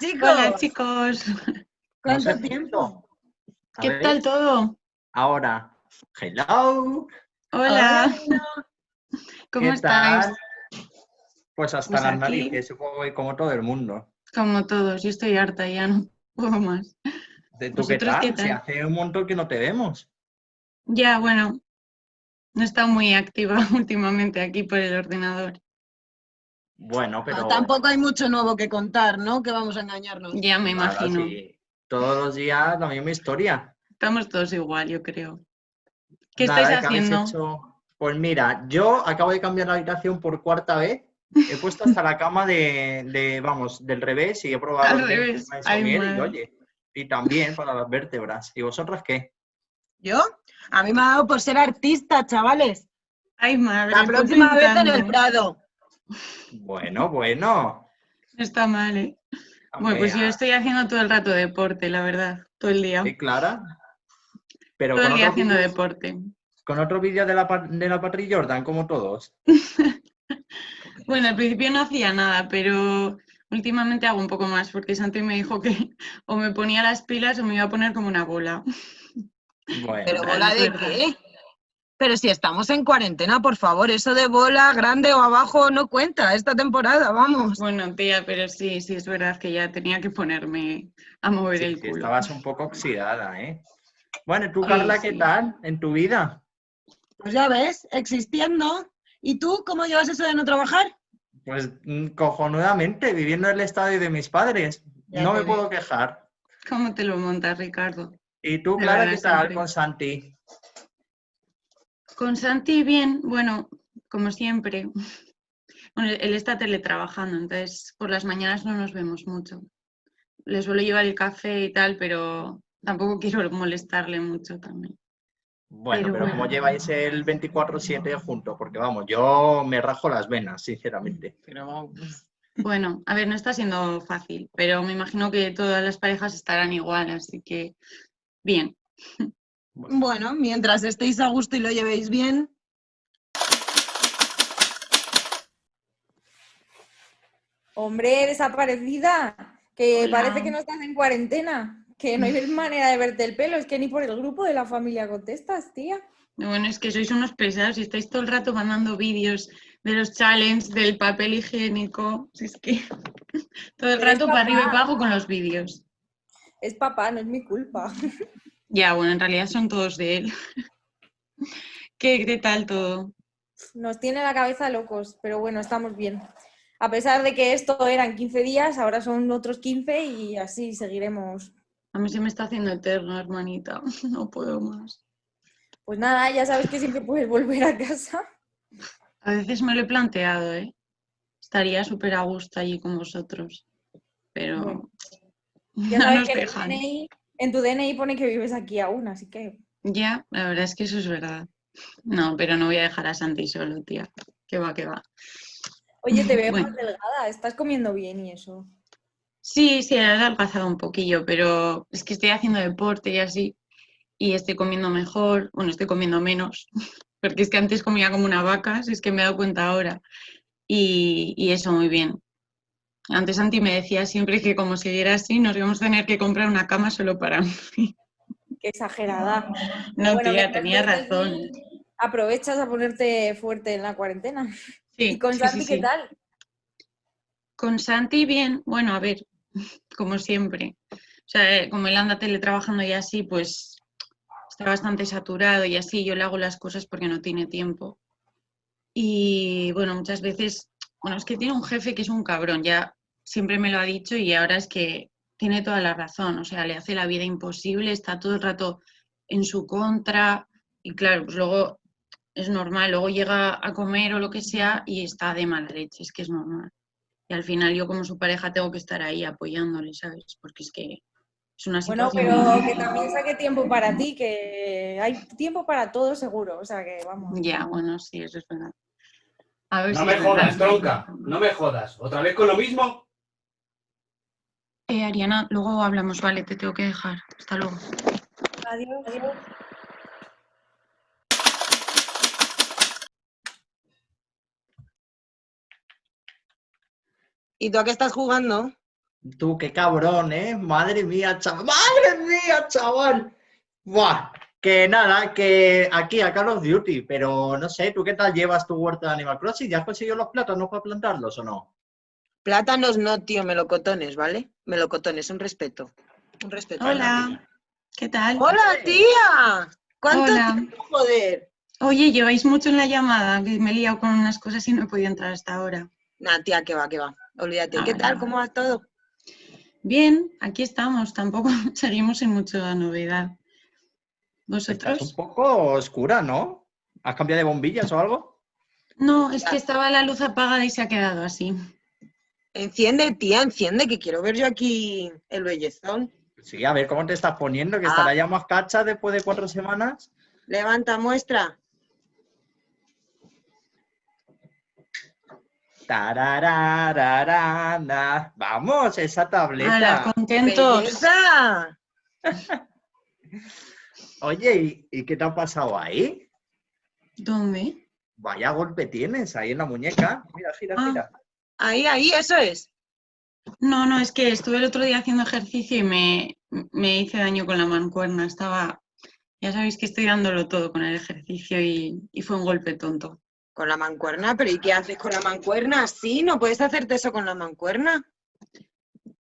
estáis, chicos? Hola, chicos. ¿Cuánto tiempo? ¿Qué tal todo? Ahora, hello. Hola. ¿Cómo estáis? Pues hasta Pues las narices, supongo que como todo el mundo. Como todos, yo estoy harta ya, no puedo más. ¿De tú qué ¿Vosotros tal? qué Si tal? hace un montón que no te vemos. Ya, bueno, no he estado muy activa últimamente aquí por el ordenador. Bueno, pero... Tampoco hay mucho nuevo que contar, ¿no? Que vamos a engañarnos. Ya me imagino. sí, Todos los días la misma historia. Estamos todos igual, yo creo. ¿Qué Nada, estáis ¿qué habéis haciendo? hecho? Pues mira, yo acabo de cambiar la habitación por cuarta vez. He puesto hasta la cama de, de, vamos, del revés y he probado Al revés, ay, y oye, y también para las vértebras. ¿Y vosotras qué? ¿Yo? A mí me ha dado por ser artista, chavales. Ay, madre. La próxima vez en el. Prado. Bueno, bueno. No está mal, ¿eh? Bueno, pues yo estoy haciendo todo el rato deporte, la verdad, todo el día. ¿Sí, Clara? Pero Todo con el día otro, haciendo deporte. con otro vídeo de la, de la Jordan, como todos. Bueno, al principio no hacía nada, pero últimamente hago un poco más, porque Santi me dijo que o me ponía las pilas o me iba a poner como una bola. Bueno, ¿Pero bola de qué? Pero si estamos en cuarentena, por favor, eso de bola grande o abajo no cuenta esta temporada, vamos. Bueno, tía, pero sí, sí es verdad que ya tenía que ponerme a mover sí, el culo. estabas un poco oxidada, ¿eh? Bueno, ¿y tú, Carla, qué sí. tal en tu vida? Pues ya ves, existiendo. ¿Y tú cómo llevas eso de no trabajar? Pues mm, cojonudamente, viviendo en el estadio de mis padres. Ya no me puedo quejar. ¿Cómo te lo montas, Ricardo? ¿Y tú, Clara, qué tal con Santi? Con Santi bien, bueno, como siempre. Bueno, él está teletrabajando, entonces por las mañanas no nos vemos mucho. Le suelo llevar el café y tal, pero tampoco quiero molestarle mucho también. Bueno, Pero pero ¿cómo bueno. lleváis el 24-7 juntos? Porque vamos, yo me rajo las venas, sinceramente. Pero vamos. Bueno, a ver, no está siendo fácil, pero me imagino que todas las parejas estarán igual, así que bien. Bueno, mientras estéis a gusto y lo llevéis bien. Hombre, desaparecida, que Hola. parece que no estás en cuarentena, que no hay manera de verte el pelo, es que ni por el grupo de la familia contestas, tía. Bueno, es que sois unos pesados y estáis todo el rato mandando vídeos de los challenges, del papel higiénico. Si es que todo el Pero rato para arriba y para abajo con los vídeos. Es papá, no es mi culpa. Ya, bueno, en realidad son todos de él. ¿Qué, qué tal todo? Nos tiene la cabeza locos, pero bueno, estamos bien. A pesar de que esto eran 15 días, ahora son otros 15 y así seguiremos. A mí se me está haciendo eterno, hermanita. No puedo más. Pues nada, ya sabes que siempre puedes volver a casa. A veces me lo he planteado, ¿eh? Estaría súper a gusto allí con vosotros. Pero Bueno, Ya no nos el dejan. En tu DNI pone que vives aquí aún, así que Ya, la verdad es que eso es verdad. No, pero no voy a dejar a Santi solo, tía. Que va, que va. Oye, te veo Bueno. más delgada, estás comiendo bien y eso. Sí, sí, he adelgazado un poquillo, pero es que estoy haciendo deporte y así, y estoy comiendo mejor, bueno, estoy comiendo menos, porque es que antes comía como una vaca, si es que me he dado cuenta ahora, y, y eso muy bien. Antes Santi me decía siempre que como siguiera así nos íbamos a tener que comprar una cama solo para mí. Qué exagerada. No, Bueno, tía, tenía razón. Aprovechas a ponerte fuerte en la cuarentena. Sí, ¿Y con sí, Santi sí, qué tal? Con Santi bien, bueno, a ver, como siempre. O sea, eh, como él anda teletrabajando y así, pues está bastante saturado y así, yo le hago las cosas porque no tiene tiempo. Y bueno, muchas veces, bueno, es que tiene un jefe que es un cabrón, ya siempre me lo ha dicho y ahora es que tiene toda la razón, o sea, le hace la vida imposible, está todo el rato en su contra y claro, pues luego es normal, luego llega a comer o lo que sea y está de mala leche, es que es normal. Y al final yo como su pareja tengo que estar ahí apoyándole, ¿sabes? Porque es que es una Bueno, situación... pero que también saque tiempo para ti, que hay tiempo para todo seguro. O sea que vamos. Ya, bueno, sí, eso es verdad. A ver No si me jodas, tronca. No me jodas. ¿Otra vez con lo mismo? Eh, Ariana, luego hablamos, vale, te tengo que dejar. Hasta luego. Adiós. ¿Y tú a qué estás jugando? Tú, qué cabrón, ¿eh? Madre mía, chaval. ¡Madre mía, chaval! Buah, que nada, que aquí a Call of Duty, pero no sé, ¿tú qué tal llevas tu huerta de Animal Crossing? ¿Ya has conseguido los plátanos para plantarlos o no? Plátanos no, tío, melocotones, ¿vale? Melocotones, un respeto. Un respeto. Hola, ¿qué tal? ¡Hola, tía! ¿Cuánto Hola. tiempo, joder? Oye, lleváis mucho en la llamada, que me he liado con unas cosas y no he podido entrar hasta ahora. Nah, tía, que va, que va. Olvídate. Ah, ¿Qué tal? ¿Cómo va todo? Bien, aquí estamos, tampoco seguimos sin mucha novedad. Estás ¿Vosotros? un poco oscura, ¿no? ¿Has cambiado de bombillas o algo? No, es que estaba la luz apagada y se ha quedado así. Enciende, tía, enciende, que quiero ver yo aquí el bellezón. Sí, a ver cómo te estás poniendo, que Ah. estará ya más cacha después de cuatro semanas. Levanta, muestra. Tararararana. Vamos, esa tableta. ¡Hala, contentos! Oye, ¿y, y qué te ha pasado ahí? ¿Dónde? Vaya golpe tienes ahí en la muñeca. Mira, gira, Ah. gira. Ahí, ahí, eso es. No, no, es que estuve el otro día haciendo ejercicio y me, me hice daño con la mancuerna. Estaba, ya sabéis que estoy dándolo todo con el ejercicio y, y fue un golpe tonto. Con la mancuerna, pero ¿y qué haces con la mancuerna? Sí, no puedes hacerte eso con la mancuerna.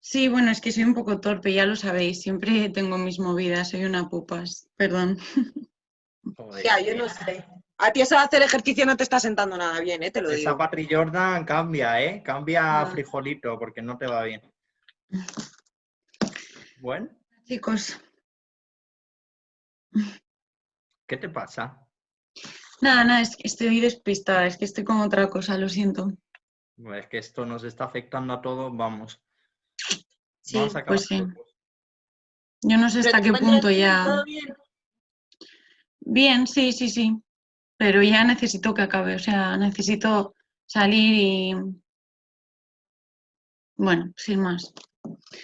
Sí, bueno, es que soy un poco torpe, ya lo sabéis. Siempre tengo mis movidas, soy una pupas. Perdón. Joder, Ya, yo no sé. A ti eso de hacer ejercicio no te está sentando nada bien, ¿eh? Te lo Esa digo. Patri Jordan cambia, ¿eh? Cambia a Ah. frijolito porque no te va bien. Bueno, Chicos, ¿qué te pasa? nada, nada, es que estoy despistada, es que estoy con otra cosa, lo siento. Bueno, Es que esto nos está afectando a todos, vamos. Sí, Vamos a pues sí. Yo no sé ¿Pero hasta qué punto ya... ¿Todo bien? Bien, sí, sí, sí. Pero ya necesito que acabe, o sea, necesito salir y... Bueno, sin más.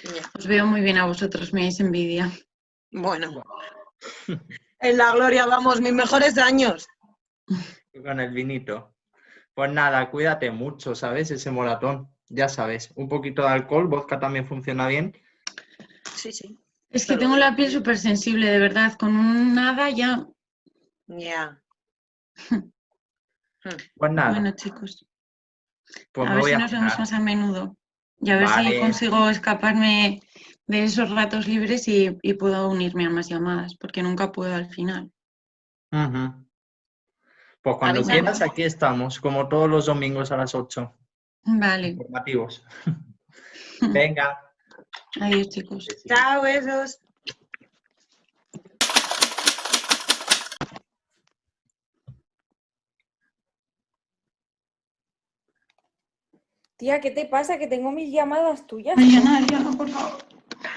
Ya. Os veo muy bien a vosotros, me dais envidia. Bueno. En la gloria, vamos, mis mejores años. Con el vinito. Pues nada, cuídate mucho, ¿sabes? Ese moratón. Ya sabes, un poquito de alcohol, vodka también funciona bien. Sí, sí. Es que Pero tengo la piel súper sensible, de verdad. Con un nada ya... Ya. Pues nada, Bueno, chicos, pues a ver voy si a nos vemos más a menudo. Y a ver si consigo escaparme de esos ratos libres y, y puedo unirme a más llamadas, porque nunca puedo al final. Ujú. Pues cuando quieras, aquí estamos, como todos los domingos a las 8. Vale, Informativos. Venga. adiós, chicos. Chao, besos. Tía, ¿qué te pasa? Que tengo mis llamadas tuyas. Mariana, Ariana, por favor.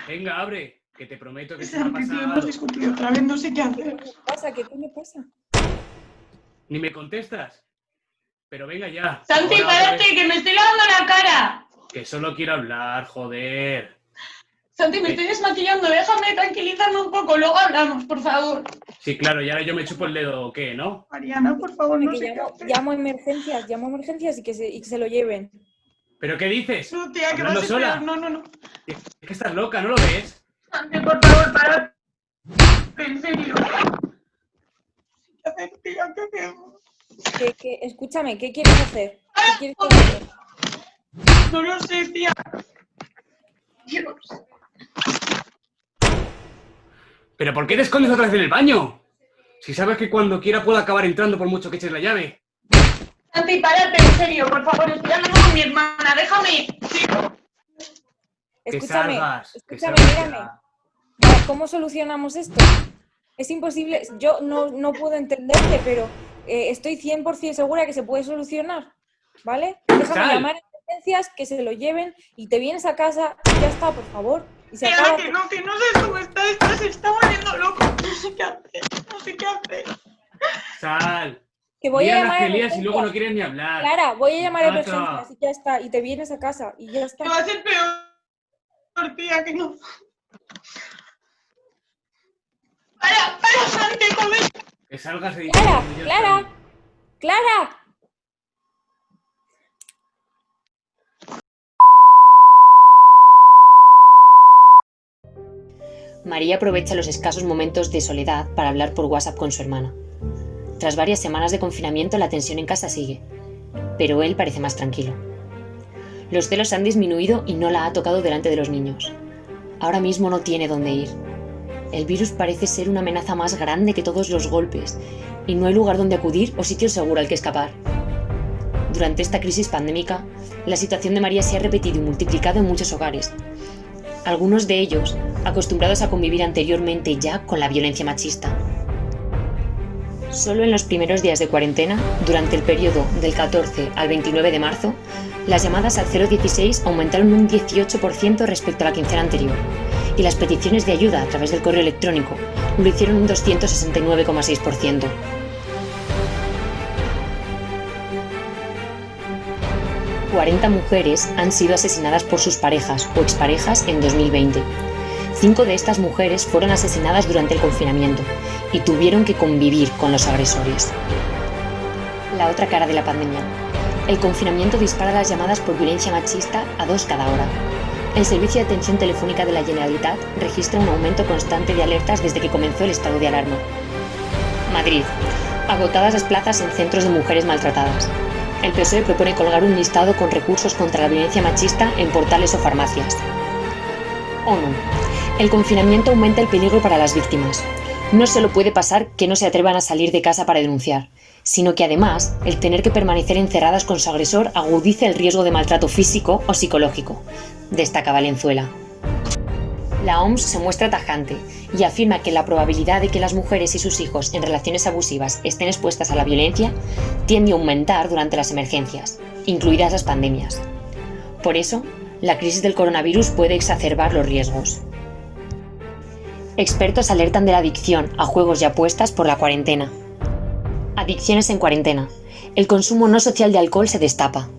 Venga, abre, que te prometo que se me ha principio pasado. hemos discutido otra vez, no sé qué hacer. ¿Qué pasa? ¿Qué coño pasa? Ni me contestas. Pero venga ya. Santi, otra párate, que me estoy lavando la cara. Que solo quiero hablar, joder. Santi, me estoy desmaquillando, déjame tranquilizarme un poco, luego hablamos, por favor. Sí, claro, y ahora yo me chupo el dedo, ¿o qué, no? Mariana, por favor, Que no sé qué llamo, hacer. llamo a emergencias, llamo a emergencias y que se, y que se lo lleven. ¿Pero qué dices? No, tía, que va a ¿Hablando ser sola? No, no, no. Es que estás loca, ¿no lo ves? Santi, por favor, para. En serio. ¿Qué hacer, tía? ¿Qué hacemos? ¿Qué- qué- escúchame, ¿qué quieres hacer? ¿Qué quieres que haga? No lo sé, tía. Dios. ¿Pero por qué te escondes otra vez en el baño? Si sabes que cuando quiera puedo acabar entrando por mucho que eches la llave. Santi, párate, en serio, por favor, estoy hablando con mi hermana, déjame. Escúchame, salgas. escúchame, mírame. ¿Cómo solucionamos esto? Es imposible, yo no, no puedo entenderte, pero eh, estoy 100% segura que se puede solucionar, ¿vale? Déjame Sal. llamar a emergencias, que se lo lleven y te vienes a casa y ya está, por favor. Y se Tía, acaba que no, que no sé cómo está esto, se está volviendo loco. No sé qué hacer, no sé qué hacer. Sal. Que voy Mira a las llamar y luego no quieres ni hablar. Clara, voy a llamar a Nata. emergencias y ya está, y te vienes a casa y ya está. Que va a ser peor, tía, que no. Para, para, Santi, joder. Que salgas de Clara, Clara. Clara. María aprovecha los escasos momentos de soledad para hablar por WhatsApp con su hermana. Tras varias semanas de confinamiento, la tensión en casa sigue, pero él parece más tranquilo. Los celos han disminuido y no la ha tocado delante de los niños. Ahora mismo no tiene dónde ir. El virus parece ser una amenaza más grande que todos los golpes y no hay lugar donde acudir o sitio seguro al que escapar. Durante esta crisis pandémica, la situación de María se ha repetido y multiplicado en muchos hogares. Algunos de ellos acostumbrados a convivir anteriormente ya con la violencia machista. Solo en los primeros días de cuarentena, durante el periodo del 14 al 29 de marzo, las llamadas al 016 aumentaron un 18% respecto a la quincena anterior, y las peticiones de ayuda a través del correo electrónico lo hicieron un 269,6%. ...40 mujeres han sido asesinadas por sus parejas o exparejas en 2020. Cinco de estas mujeres fueron asesinadas durante el confinamiento y tuvieron que convivir con los agresores. La otra cara de la pandemia. El confinamiento dispara las llamadas por violencia machista a dos cada hora. El Servicio de Atención Telefónica de la Generalitat registra un aumento constante de alertas desde que comenzó el estado de alarma. Madrid. Agotadas las plazas en centros de mujeres maltratadas. El PSOE propone colgar un listado con recursos contra la violencia machista en portales o farmacias. ONU. El confinamiento aumenta el peligro para las víctimas. No solo puede pasar que no se atrevan a salir de casa para denunciar, sino que además el tener que permanecer encerradas con su agresor agudiza el riesgo de maltrato físico o psicológico, destaca Valenzuela. La OMS se muestra tajante y afirma que la probabilidad de que las mujeres y sus hijos en relaciones abusivas estén expuestas a la violencia tiende a aumentar durante las emergencias, incluidas las pandemias. Por eso, la crisis del coronavirus puede exacerbar los riesgos. Expertos alertan de la adicción a juegos y apuestas por la cuarentena. Adicciones en cuarentena. El consumo no social de alcohol se destapa.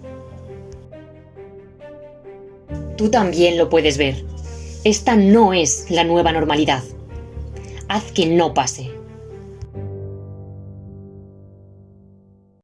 Tú también lo puedes ver. Esta no es la nueva normalidad. Haz que no pase.